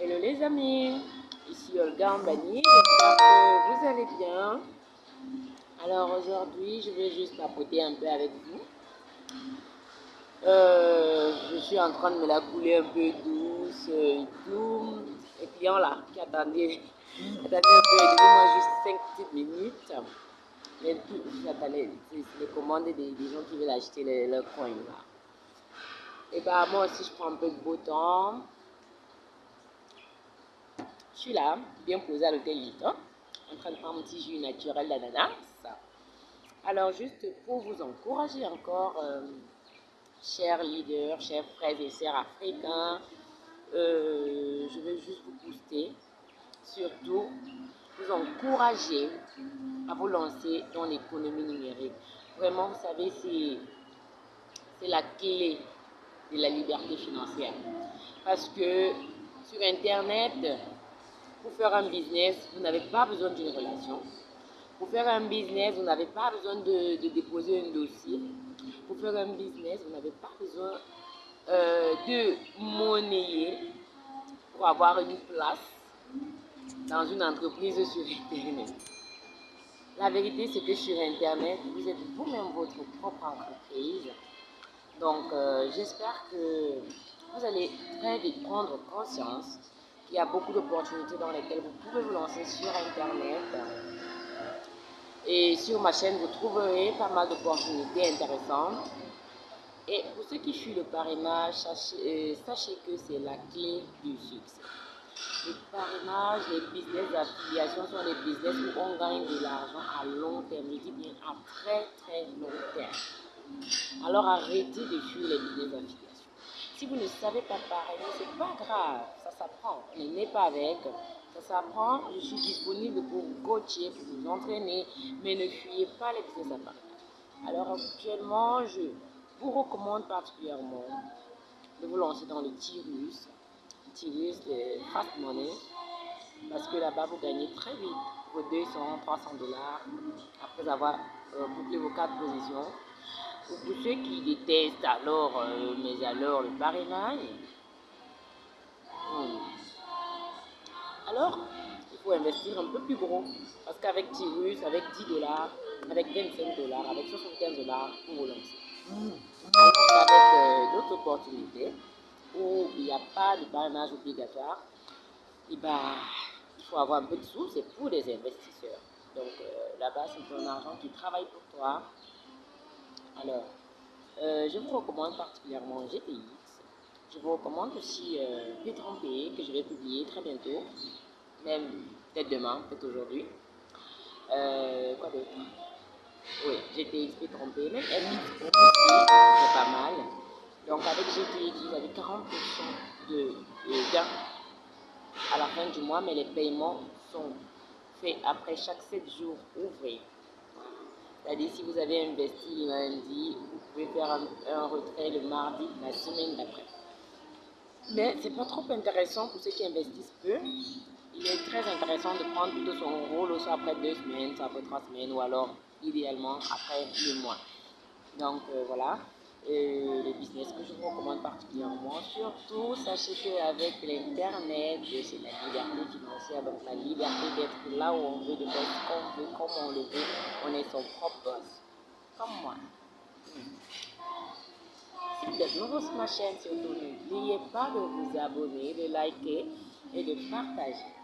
Hello les amis, ici Olga Ambani, j'espère que vous allez bien. Alors aujourd'hui, je vais juste papoter un peu avec vous. Euh, je suis en train de me la couler un peu douce et tout. Et puis là, qui attendait, attendait un peu, donnez-moi juste 5 petites minutes. Mais les commandes des, des, gens qui veulent acheter leurs le coins là. Et bah moi aussi je prends un peu de beau temps. Je suis là, bien posée à l'hôtel Hilton, en train de prendre un petit jus naturel d'ananas. Alors juste pour vous encourager encore, euh, chers leaders, chers frères et sœurs africains, euh, je veux juste vous booster, surtout vous encourager à vous lancer dans l'économie numérique. Vraiment, vous savez, c'est la clé de la liberté financière. Parce que sur Internet, pour faire un business, vous n'avez pas besoin d'une relation. Pour faire un business, vous n'avez pas besoin de, déposer un dossier. Pour faire un business, vous n'avez pas besoin euh, de monnayer pour avoir une place dans une entreprise sur Internet. La vérité, c'est que sur Internet, vous êtes vous-même votre propre entreprise. Donc, euh, j'espère que vous allez très vite prendre conscience qu'il y a beaucoup d'opportunités dans lesquelles vous pouvez vous lancer sur Internet. Et sur ma chaîne, vous trouverez pas mal d'opportunités intéressantes. Et pour ceux qui fuient le parrainage, sachez, euh, que c'est la clé du succès. Le parrainage, les business d'affiliation sont des business où on gagne de l'argent à long terme. Je dis bien à très très long terme. Alors arrêtez de fuir les business d'affiliation. Si vous ne savez pas parrainer, c'est pas grave, ça s'apprend. Ne n'est pas avec, ça s'apprend. Je suis disponible pour vous coacher, pour vous entraîner, mais ne fuyez pas les business d'affiliation. Alors actuellement, je vous recommande particulièrement de vous lancer dans le Tirus. Tirus, c'est fast money, parce que là-bas, vous gagnez très vite vos 200, 300 dollars après avoir euh, bouclé vos quatre positions. Pour ceux qui détestent alors, euh, mais alors le parrainage, hmm. alors il faut investir un peu plus gros. Parce qu'avec Tirus, avec 10 dollars, avec 25 dollars, avec 75 dollars, vous vous lancez. Alors avec euh, d'autres opportunités où il n'y a pas de parrainage obligatoire, et eh ben, il faut avoir un peu de sous, c'est pour les investisseurs. Donc euh, là-bas, c'est ton argent qui travaille pour toi. Alors, euh, je vous recommande particulièrement GTX. Je vous recommande aussi euh, P30P que je vais publier très bientôt, même peut-être demain, peut-être aujourd'hui. Euh, quoi d'autre? Oui, GTX P30P, même MX c'est pas mal. Donc avec GTX, vous avez 40% de, de gains à la fin du mois, mais les paiements sont faits après chaque 7 jours ouvrés. C'est-à-dire, si vous avez investi lundi, vous pouvez faire un, retrait le mardi, la semaine d'après. Mais ce n'est pas trop intéressant pour ceux qui investissent peu. Il est très intéressant de prendre plutôt son rôle soit après deux semaines, soit après trois semaines, ou alors idéalement après le mois. Donc euh, voilà le business que je vous recommande particulièrement. Surtout, sachez qu'avec l'Internet, c'est la liberté financière, donc la liberté d'être là où on veut, de faire ce qu'on veut, comme on le veut. On est son propre boss. Comme moi. Si vous êtes nouveau sur ma chaîne, surtout n'oubliez pas de vous abonner, de liker et de partager.